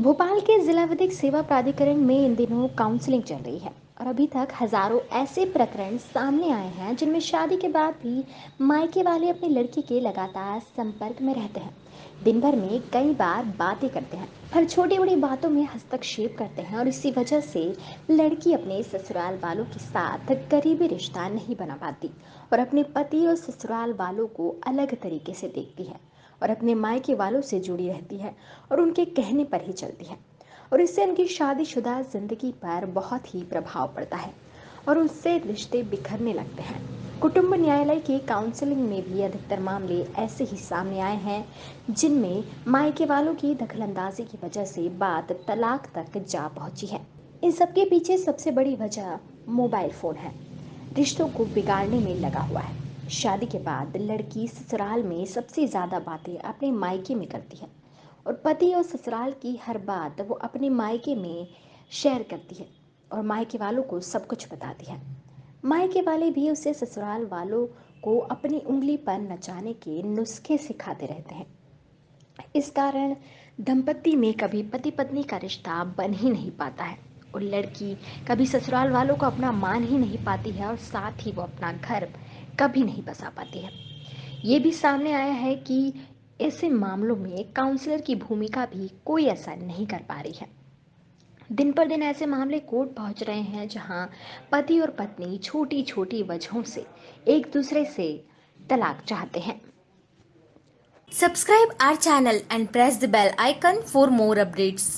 भोपाल के जिला विधिक सेवा प्राधिकरण में इन दिनों काउंसलिंग चल रही है और अभी तक हज़ारों ऐसे प्रकरण सामने आए हैं जिनमें शादी के बाद भी मायके वाले अपनी लड़की के लगातार संपर्क में रहते हैं। दिन भर में कई बार बातें करते हैं हर छोटी बड़ी बातों में हस्तक्षेप करते हैं और इसी वजह से लड़की अपने ससुराल वालों के साथ करीबी रिश्ता नहीं बना पाती और अपने पति और ससुराल वालों को अलग तरीके से देखती है। और अपने मायके वालों से जुड़ी रहती है और उनके कहने पर ही चलती है। और इससे उनकी शादीशुदा ज़िंदगी पर बहुत ही प्रभाव पड़ता है और उससे रिश्ते बिखरने लगते हैं। कुटुंब न्यायालय की काउंसलिंग में भी अधिकतर मामले ऐसे ही सामने आए हैं, जिनमें मायके वालों की दखलंदाजी की वजह से बात तलाक तक जा पहुँची है। इन सबके पीछे सबसे बड़ी वजह मोबाइल फ़ोन है। रिश्तों को बिगाड़ने में लगा हुआ है। शादी के बाद लड़की ससुराल में सबसे ज़्यादा बातें अपने मायके में करती है और पति और ससुराल की हर बात वो अपने मायके में शेयर करती है और मायके वालों को सब कुछ बताती है। मायके वाले भी उसे ससुराल वालों को अपनी उंगली पर नचाने के नुस्खे सिखाते रहते हैं। इस कारण दंपत्ति में कभी पति पत्नी का रिश्ता बन ही नहीं पाता है और लड़की कभी ससुराल वालों को अपना मान ही नहीं पाती है और साथ ही वो अपना घर कभी नहीं बसा पाती है। ये भी सामने आया है कि ऐसे मामलों में काउंसलर की भूमिका भी कोई ऐसा नहीं कर पा रही है। दिन पर दिन ऐसे मामले कोर्ट पहुँच रहे हैं जहाँ पति और पत्नी छोटी छोटी वजहों से एक दूसरे से तलाक चाहते हैं। Subscribe our channel and press the bell icon for more updates.